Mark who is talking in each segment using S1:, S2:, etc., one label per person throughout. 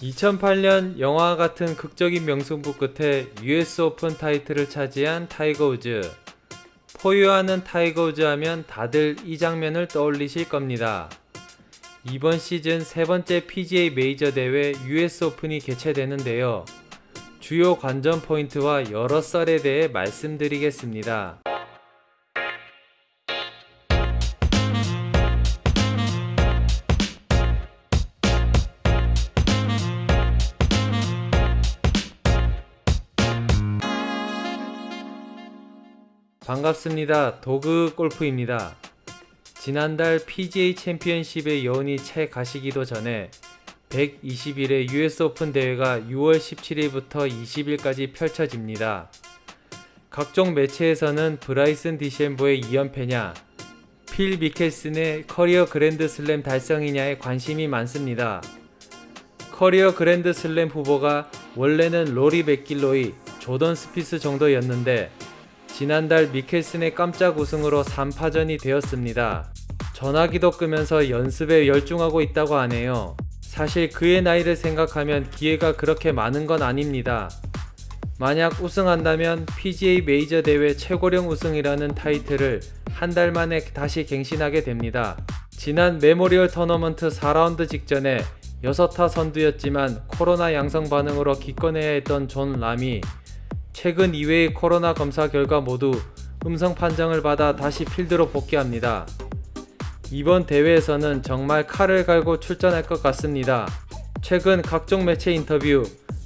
S1: 2008년 영화 같은 극적인 명승부 끝에 US 오픈 타이틀을 차지한 타이거 우즈. 포효하는 타이거 우즈 하면 다들 이 장면을 떠올리실 겁니다. 이번 시즌 세 번째 PGA 메이저 대회 US 오픈이 개최되는데요. 주요 관전 포인트와 여러 썰에 대해 말씀드리겠습니다. 반갑습니다. 도그 골프입니다. 지난달 PGA 챔피언십의 여운이 채 가시기도 전에 121회 US 오픈 대회가 6월 17일부터 20일까지 펼쳐집니다. 각종 매체에서는 브라이슨 디섐보의 2연패냐, 필 미켈슨의 커리어 그랜드 슬램 달성이냐에 관심이 많습니다. 커리어 그랜드 슬램 후보가 원래는 로리 매킬로이, 조던 스피스 정도였는데 지난달 미켈슨의 깜짝 우승으로 3파전이 되었습니다. 전화기도 끄면서 연습에 열중하고 있다고 하네요. 사실 그의 나이를 생각하면 기회가 그렇게 많은 건 아닙니다. 만약 우승한다면 PGA 메이저 대회 최고령 우승이라는 타이틀을 한 달 만에 다시 갱신하게 됩니다. 지난 메모리얼 토너먼트 4라운드 직전에 6타 선두였지만 코로나 양성 반응으로 기권해야 했던 존 람이 최근 2회의 코로나 검사 결과 모두 음성 판정을 받아 다시 필드로 복귀합니다. 이번 대회에서는 정말 칼을 갈고 출전할 것 같습니다. 최근 각종 매체 인터뷰,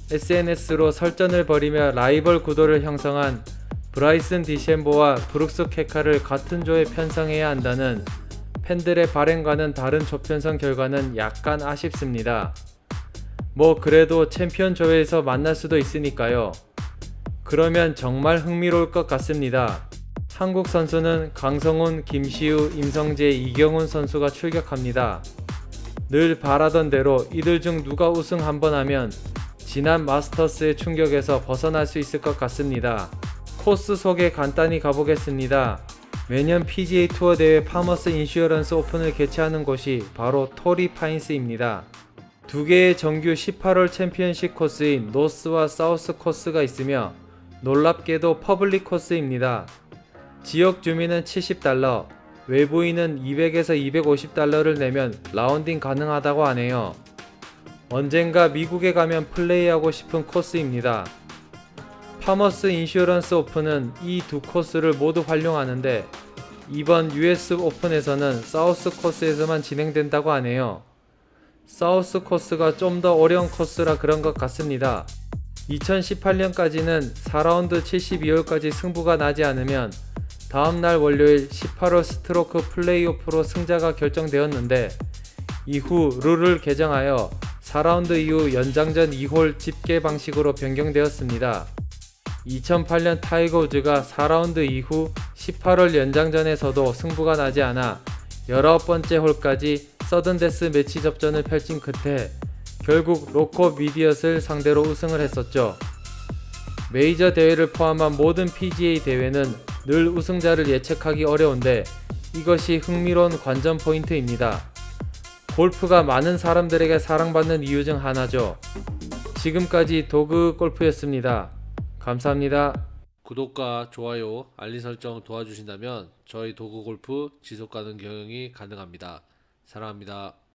S1: SNS로 설전을 벌이며 라이벌 구도를 형성한 브라이슨 디섐보와 브룩스 켑카를 같은 조에 편성해야 한다는 팬들의 바램과는 다른 조편성 결과는 약간 아쉽습니다. 뭐 그래도 챔피언 조회에서 만날 수도 있으니까요. 그러면 정말 흥미로울 것 같습니다. 한국 선수는 강성훈, 김시우, 임성재, 이경훈 선수가 출격합니다. 늘 바라던 대로 이들 중 누가 우승 한번 하면 지난 마스터스의 충격에서 벗어날 수 있을 것 같습니다. 코스 소개 간단히 가보겠습니다. 매년 PGA 투어 대회 파머스 인슈어런스 오픈을 개최하는 곳이 바로 토리 파인스입니다. 두 개의 정규 18홀 챔피언십 코스인 노스와 사우스 코스가 있으며 놀랍게도 퍼블릭 코스입니다. 지역 주민은 70달러, 외부인은 200에서 250달러를 내면 라운딩 가능하다고 하네요. 언젠가 미국에 가면 플레이하고 싶은 코스입니다. 파머스 인슈어런스 오픈은 이 두 코스를 모두 활용하는데 이번 US 오픈에서는 사우스 코스에서만 진행된다고 하네요. 사우스 코스가 좀 더 어려운 코스라 그런 것 같습니다. 2018년까지는 4라운드 72홀까지 승부가 나지 않으면 다음날 월요일 18홀 스트로크 플레이오프로 승자가 결정되었는데 이후 룰을 개정하여 4라운드 이후 연장전 2홀 집계 방식으로 변경되었습니다. 2008년 타이거 우즈가 4라운드 이후 18홀 연장전에서도 승부가 나지 않아 19번째 홀까지 서든데스 매치 접전을 펼친 끝에 결국 로코 미디엇을 상대로 우승을 했었죠. 메이저 대회를 포함한 모든 PGA 대회는 늘 우승자를 예측하기 어려운데 이것이 흥미로운 관전 포인트입니다. 골프가 많은 사람들에게 사랑받는 이유 중 하나죠. 지금까지 도그 골프였습니다. 감사합니다.
S2: 구독과 좋아요, 알림 설정 도와주신다면 저희 도구 골프 지속 가능 경영이 가능합니다. 사랑합니다.